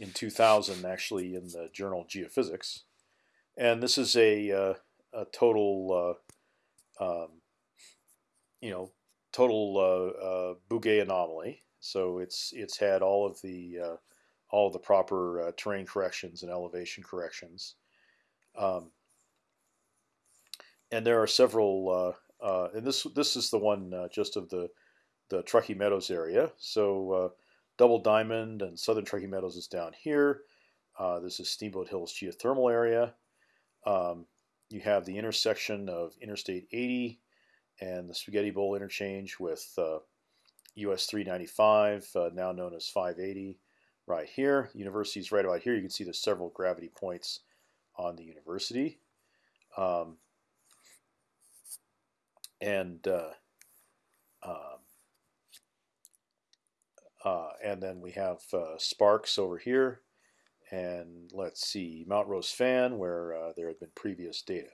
in 2000, actually, in the journal Geophysics. And this is a, uh, a total, uh, um, you know, total uh, uh, Bouguer anomaly. So it's it's had all of the uh, all of the proper uh, terrain corrections and elevation corrections. Um, and there are several, and this this is the one just of the the Truckee Meadows area. So Double Diamond and Southern Truckee Meadows is down here. Uh, this is Steamboat Hills geothermal area. Um, you have the intersection of Interstate 80 and the Spaghetti Bowl interchange with uh, US 395, uh, now known as 580, right here. University is right about here. You can see there's several gravity points on the university. Um, and uh, um, uh, and then we have uh, Sparks over here, and let's see, Mount Rose Fan, where uh, there had been previous data.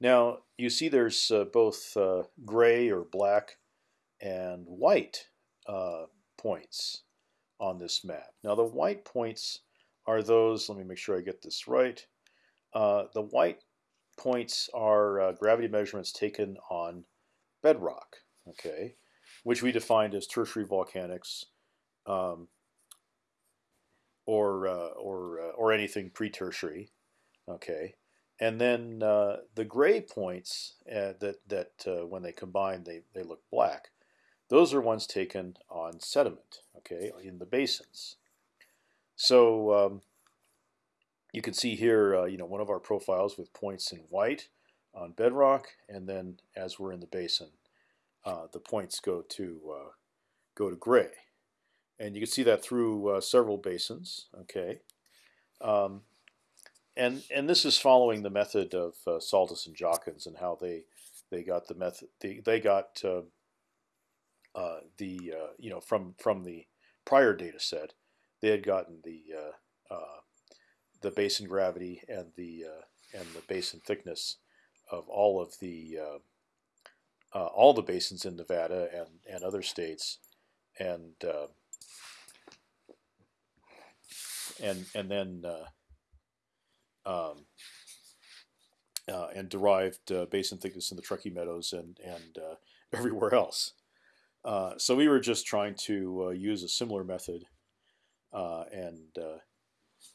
Now you see there's uh, both gray or black and white points on this map. Now the white points are those, let me make sure I get this right. Uh, the white points are uh, gravity measurements taken on bedrock, okay, which we defined as tertiary volcanics um, or, uh, or, uh, or anything pre-tertiary, okay. And then uh, the gray points uh, that, that when they combine, they, they look black. Those are ones taken on sediment, okay, in the basins. So um, you can see here, uh, you know, one of our profiles with points in white on bedrock, and then as we're in the basin, uh, the points go to uh, go to gray, and you can see that through uh, several basins. Okay, um, and and this is following the method of uh, Saltus and Jachens and how they they got the method they they got uh, the you know from from the prior data set, they had gotten the uh, uh, the basin gravity and the and the basin thickness of all of the all the basins in Nevada and and other states, and and and then um, uh, and derived uh, basin thickness in the Truckee Meadows and and uh, everywhere else. Uh, so we were just trying to uh, use a similar method uh, Uh, and uh,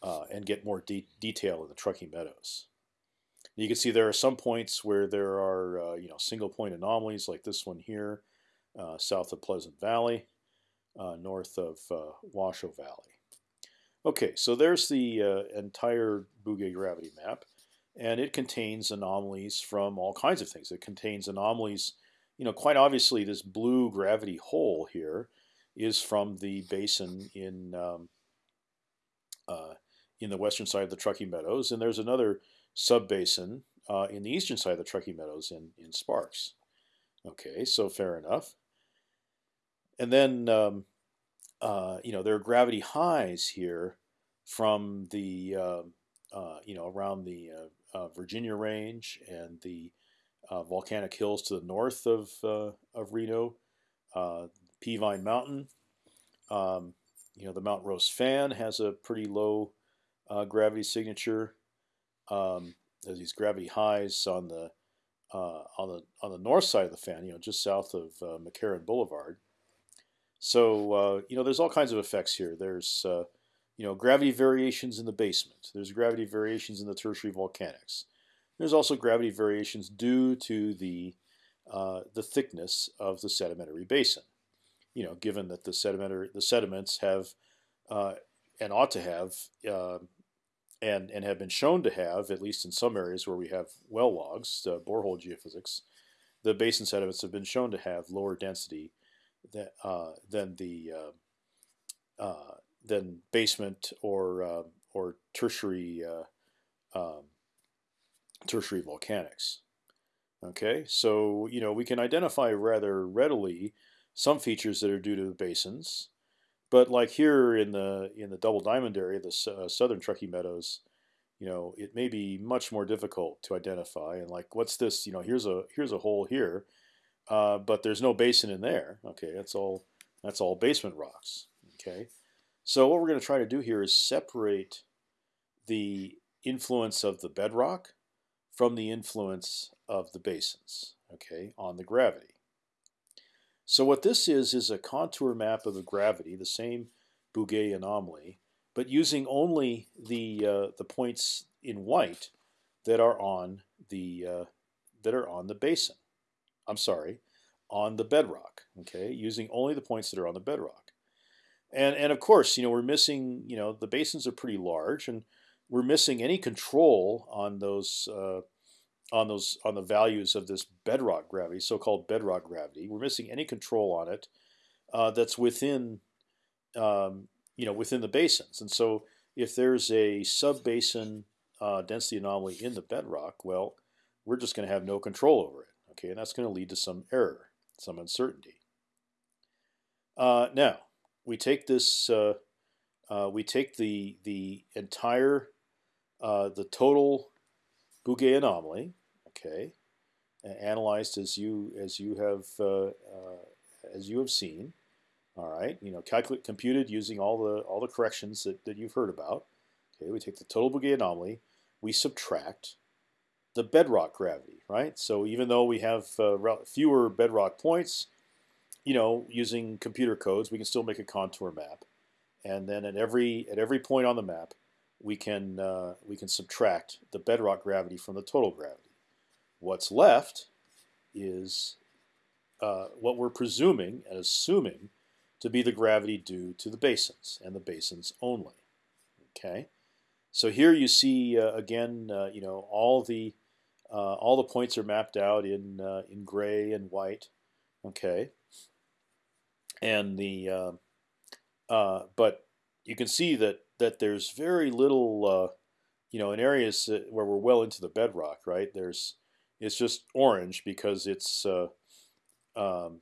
uh, and get more de detail in the Truckee Meadows. You can see there are some points where there are you know single point anomalies like this one here, south of Pleasant Valley, north of Washoe Valley. Okay, so there's the uh, entire Bouguer gravity map, and it contains anomalies from all kinds of things. It contains anomalies you know, quite obviously, this blue gravity hole here is from the basin in um, uh, in the western side of the Truckee Meadows, and there's another subbasin uh, in the eastern side of the Truckee Meadows in in Sparks. Okay, so fair enough. And then um, uh, you know there are gravity highs here from the um, uh, you know around the uh, uh, Virginia Range and the volcanic hills to the north of of Reno, uh, Peavine Mountain. Um, you know, the Mount Rose fan has a pretty low uh, gravity signature. Um, there's these gravity highs on the uh, on the on the north side of the fan, you know, just south of uh, McCarran Boulevard. So you know, there's all kinds of effects here. There's you know gravity variations in the basement. There's gravity variations in the tertiary volcanics. There's also gravity variations due to the uh, the thickness of the sedimentary basin. You know, given that the sedimentary the sediments have uh, and ought to have uh, and and have been shown to have at least in some areas where we have well logs, uh, borehole geophysics, the basin sediments have been shown to have lower density than uh, than the uh, than basement or or tertiary um, tertiary volcanics. Okay, so you know we can identify rather readily some features that are due to the basins, but like here in the in the Double Diamond area, the uh, southern Truckee Meadows, you know it may be much more difficult to identify. And like, what's this? You know, here's a here's a hole here, uh, but there's no basin in there. Okay, that's all that's all basement rocks. Okay, so what we're going to try to do here is separate the influence of the bedrock from the influence of the basins, okay, on the gravity. So what this is is a contour map of the gravity, the same Bouguer anomaly, but using only the uh, the points in white that are on the uh, that are on the basin. I'm sorry, on the bedrock. Okay, using only the points that are on the bedrock. And and of course, you know, we're missing. You know, the basins are pretty large, and we're missing any control on those uh, on those on the values of this bedrock gravity, so-called bedrock gravity. We're missing any control on it uh, that's within um, you know within the basins. And so if there's a sub-basin uh, density anomaly in the bedrock, well, we're just going to have no control over it. Okay, and that's going to lead to some error, some uncertainty. Uh, now we take this uh, uh, we take the the entire uh, the total Bouguer anomaly, okay, analyzed as you as you have uh, uh, as you have seen. All right, you know, calculate computed using all the all the corrections that, that you've heard about. Okay, we take the total Bouguer anomaly, we subtract the bedrock gravity, right? So even though we have uh, fewer bedrock points, you know, using computer codes, we can still make a contour map, and then at every at every point on the map, we can uh, we can subtract the bedrock gravity from the total gravity. What's left is uh, what we're presuming and assuming to be the gravity due to the basins and the basins only. Okay, so here you see uh, again, uh, you know, all the uh, all the points are mapped out in uh, in gray and white. Okay, and the um, uh, but you can see that that there's very little, you know, in areas where we're well into the bedrock. Right, there's it's just orange because it's um,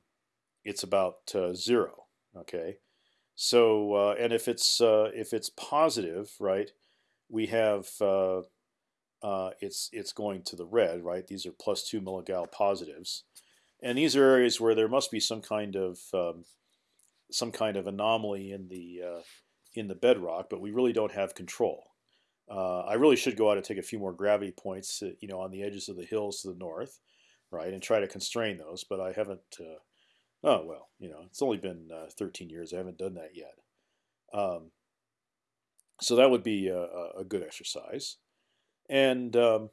it's about zero. Okay, so and if it's if it's positive, right, we have uh, uh, it's it's going to the red, right? These are plus two milligal positives, and these are areas where there must be some kind of um, some kind of anomaly in the uh, in the bedrock, but we really don't have control. Uh, I really should go out and take a few more gravity points, uh, you know, on the edges of the hills to the north, right, and try to constrain those. But I haven't. Uh, oh well, you know, it's only been 13 years. I haven't done that yet. Um, so that would be a, a good exercise. And um,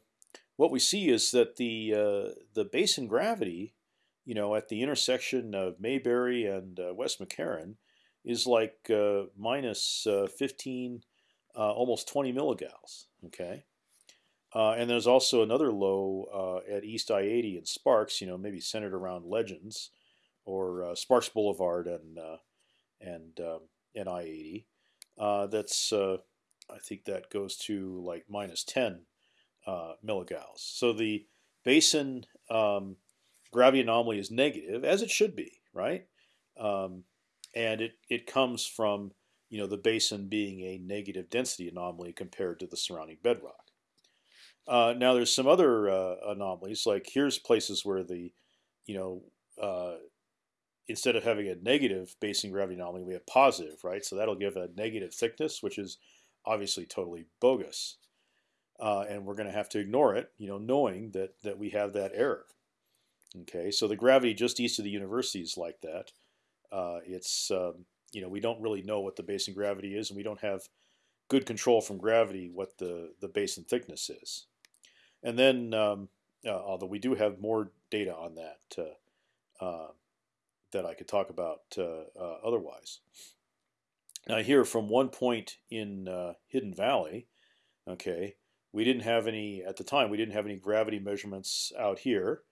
what we see is that the uh, the basin gravity, you know, at the intersection of Mayberry and uh, West McCarran, is like uh, minus, uh, 15, uh, almost 20 milligals. Okay. Uh, and there's also another low at East I-80 in Sparks, you know, maybe centered around Legends or Sparks Boulevard and and um, and I-80 uh, that's uh, I think that goes to like minus 10 uh. So the basin um, gravity anomaly is negative, as it should be, right? Um, and it it comes from you know the basin being a negative density anomaly compared to the surrounding bedrock. Uh, now there's some other uh, anomalies, like here's places where the you know uh, instead of having a negative basin gravity anomaly, we have positive, right? So that'll give a negative thickness, which is obviously totally bogus. Uh, and we're going to have to ignore it, you know, knowing that that we have that error. Okay, so the gravity just east of the university is like that. Uh, it's um, you know we don't really know what the basin gravity is, and we don't have good control from gravity what the the basin thickness is. And then, um, uh, although we do have more data on that, uh, uh, that I could talk about uh, uh, otherwise. Now here, from one point in Hidden Valley, okay, we didn't have any at the time. We didn't have any gravity measurements out here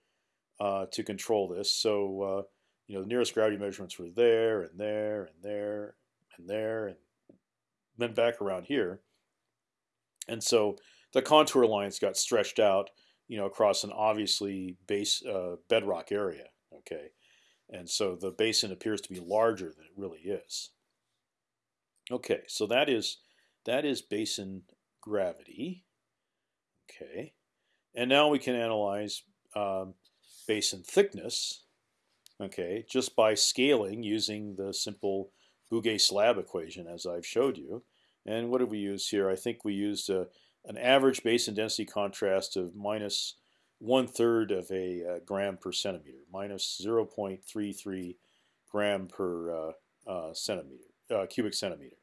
to control this. So you know, the nearest gravity measurements were there and there and there and there and then back around here. And so the contour lines got stretched out, you know, across an obviously base uh, bedrock area. Okay, and so the basin appears to be larger than it really is. Okay, so that is that is basin gravity. Okay, and now we can analyze um, basin thickness. Okay, just by scaling using the simple Bouguer slab equation as I've showed you. And what did we use here? I think we used a, an average basin density contrast of minus one third of a uh, gram per centimeter, minus 0.33 gram per uh, uh, centimeter, uh, cubic centimeter.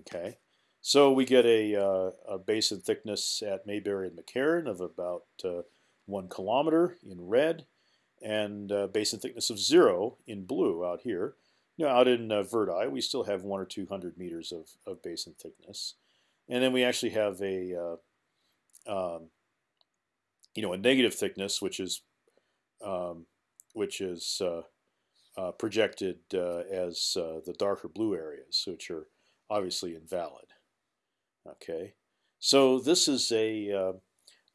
Okay, so we get a, uh, a basin thickness at Mayberry and McCarran of about uh, one kilometer in red, and basin thickness of zero in blue out here. You know, out in uh, Verdi, we still have one or two hundred meters of, of basin thickness, and then we actually have a um, you know a negative thickness, which is um, which is uh, uh, projected uh, as uh, the darker blue areas, which are obviously invalid. Okay, so this is a uh,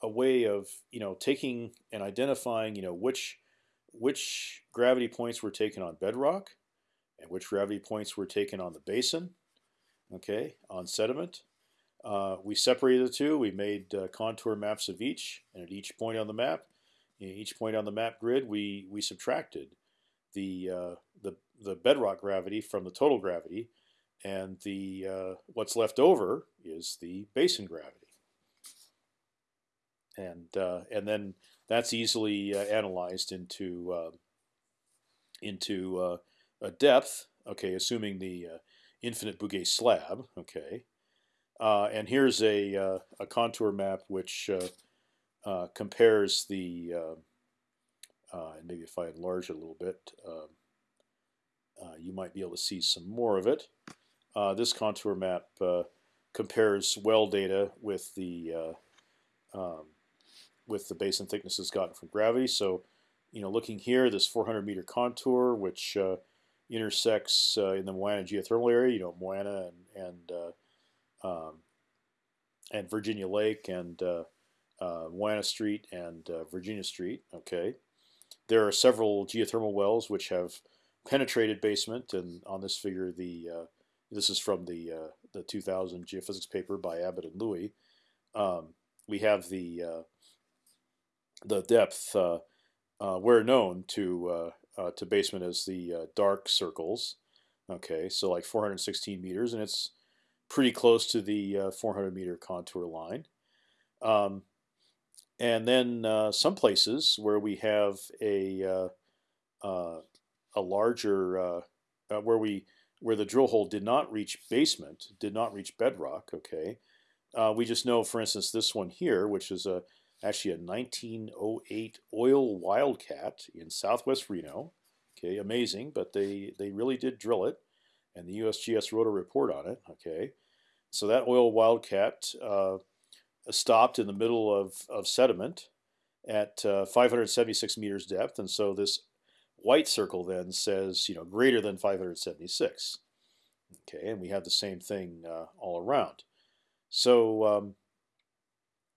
a way of you know taking and identifying you know which which gravity points were taken on bedrock and which gravity points were taken on the basin. okay, on sediment. Uh, we separated the two. We made uh, contour maps of each, and at each point on the map, in each point on the map grid, we we subtracted the uh, the the bedrock gravity from the total gravity, and the uh, what's left over is the basin gravity. And uh, and then that's easily uh, analyzed into into a depth. Okay, assuming the infinite Bouguer slab. Okay, uh, and here's a, uh, a contour map which uh, uh compares the, uh, uh, and maybe if I enlarge it a little bit, um, you might be able to see some more of it. this contour map compares well data with the um, with the basin thicknesses gotten from gravity. So, you know, looking here, this 400 meter contour, which intersects in the Moana geothermal area, you know, Moana and, and um, and Virginia Lake and uh, uh, Moana Street and uh, Virginia Street. Okay, there are several geothermal wells which have penetrated basement, and on this figure, the uh, this is from the uh, the 2000 geophysics paper by Abbott and Louie. Um, we have the uh, the depth where known to to basement as the dark circles. Okay, so like 416 meters, and it's pretty close to the uh, 400 meter contour line. Um, and then uh, some places where we have a uh, uh a larger uh, uh, where we where the drill hole did not reach basement, did not reach bedrock. Okay, we just know, for instance, this one here, which is a actually a 1908 oil wildcat in Southwest Reno. Okay, amazing, but they they really did drill it, and the USGS wrote a report on it. Okay, so that oil wildcat uh, stopped in the middle of, of sediment at uh, 576 meters depth, and so this white circle then says you know greater than 576. Okay, and we have the same thing uh, all around. So um,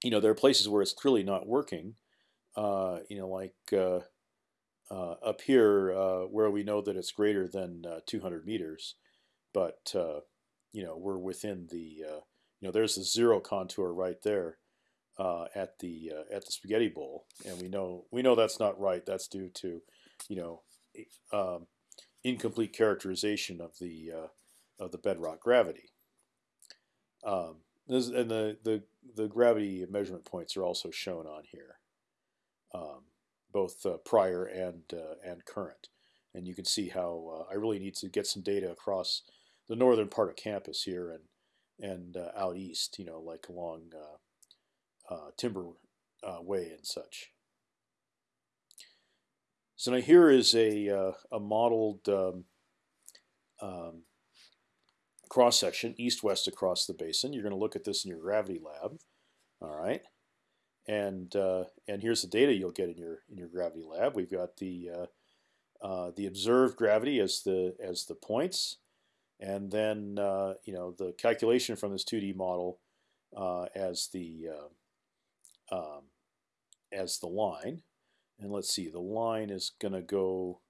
you know there are places where it's clearly not working. Uh, you know, like uh, uh, up here where we know that it's greater than 200 meters, but you know we're within the uh, you know there's the zero contour right there uh, at the uh, at the spaghetti bowl, and we know we know that's not right. That's due to you know um, incomplete characterization of the uh, of the bedrock gravity. Um, this, and the, the the gravity measurement points are also shown on here, um, both uh, prior and uh, and current, and you can see how I really need to get some data across the northern part of campus here and and uh, out east, you know, like along uh, uh, Timber uh, Way and such. So now here is a uh, a modeled um, um, cross section east west across the basin. You're going to look at this in your gravity lab, all right. And uh, and here's the data you'll get in your in your gravity lab. We've got the the observed gravity as the as the points and then uh, you know the calculation from this 2D model uh, as the uh, um, as the line. And let's see, the line is going to go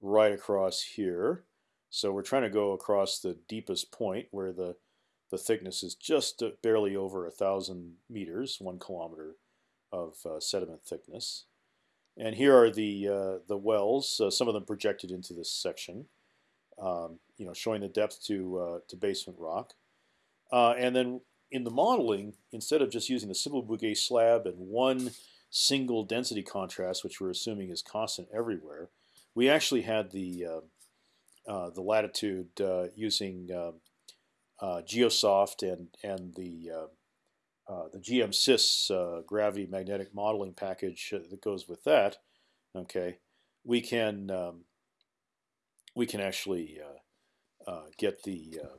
right across here. So we're trying to go across the deepest point where the the thickness is just barely over a thousand meters, one kilometer of uh, sediment thickness. And here are the uh, the wells, uh, some of them projected into this section um, you know, showing the depth to uh, to basement rock. Uh, and then in the modeling, instead of just using the simple Bouguer slab and one single density contrast, which we're assuming is constant everywhere, we actually had the uh, uh the latitude uh, using um, uh, Geosoft and and the the GMSys gravity magnetic modeling package that goes with that. Okay, we can um, we can actually uh, uh, get the uh,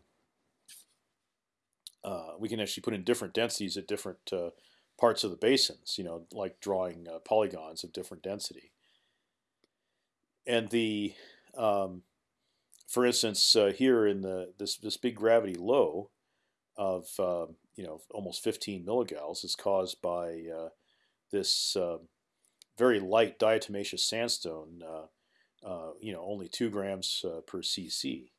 uh, we can actually put in different densities at different uh, parts of the basins. You know, like drawing polygons of different density. And the um, for instance, here in the this this big gravity low of um, you know almost 15 milligals is caused by this very light diatomaceous sandstone uh, you know, only two grams uh, per cc.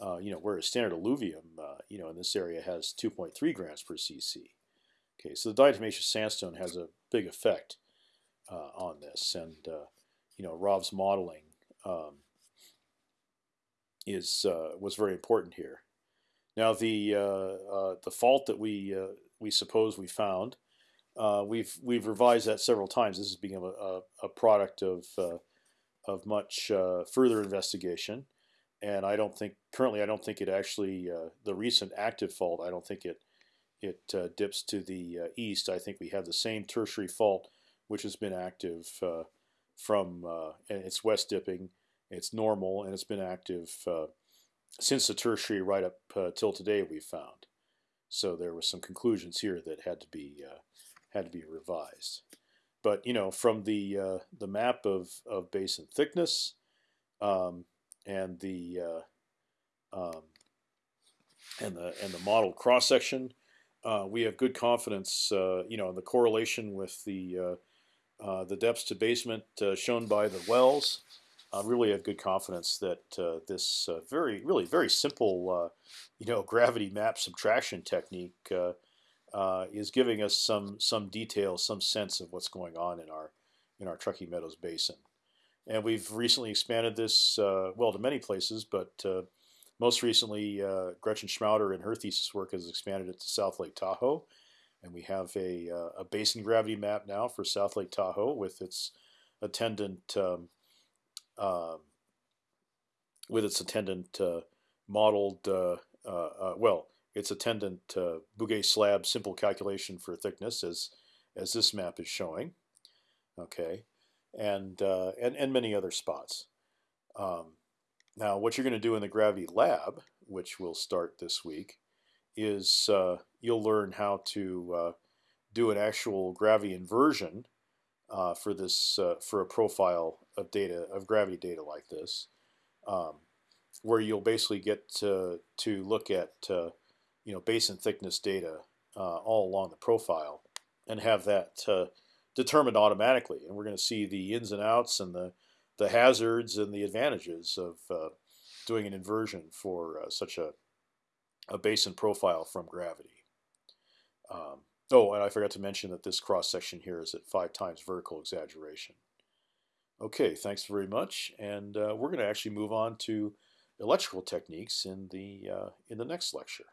Uh, you know, whereas standard alluvium, uh, you know, in this area has 2.3 grams per cc. Okay, so the diatomaceous sandstone has a big effect uh, on this, and uh, you know, Rob's modeling um, is uh, was very important here. Now, the uh, the fault that we we suppose we found, we've we've revised that several times. This has become a, a, a product of of much further investigation and I don't think currently I don't think it actually uh, the recent active fault I don't think it it uh, dips to the uh, east. I think we have the same tertiary fault which has been active uh, from uh, and it's west dipping. It's normal and it's been active uh, since the tertiary right up till today. We found so there were some conclusions here that had to be had to be revised. But you know from the the map of of basin thickness. Um, and the uh, um, and the and the model cross section, uh, we have good confidence, uh, you know, in the correlation with the uh, uh, the depths to basement uh, shown by the wells. Really have good confidence that this very really very simple, you know, gravity map subtraction technique is giving us some some detail, some sense of what's going on in our in our Truckee Meadows Basin. And we've recently expanded this, uh, well, to many places, but uh, most recently, uh, Gretchen Schmauder in her thesis work has expanded it to South Lake Tahoe. And we have a, uh, a basin gravity map now for South Lake Tahoe with its attendant, um, um with its attendant uh, modeled, uh, well, its attendant Bouguer slab simple calculation for thickness as, as this map is showing. Okay and uh, and and many other spots. Um, now, what you're going to do in the Gravity Lab, which will start this week, is uh, you'll learn how to uh, do an actual gravity inversion uh, for this uh, for a profile of data of gravity data like this, um, where you'll basically get to to look at uh, you know basin thickness data all along the profile and have that determined automatically, and we're going to see the ins and outs and the the hazards and the advantages of uh, doing an inversion for uh, such a a basin profile from gravity. Um, oh, and I forgot to mention that this cross section here is at five times vertical exaggeration. Okay, thanks very much, and uh, we're going to actually move on to electrical techniques in the uh, in the next lecture.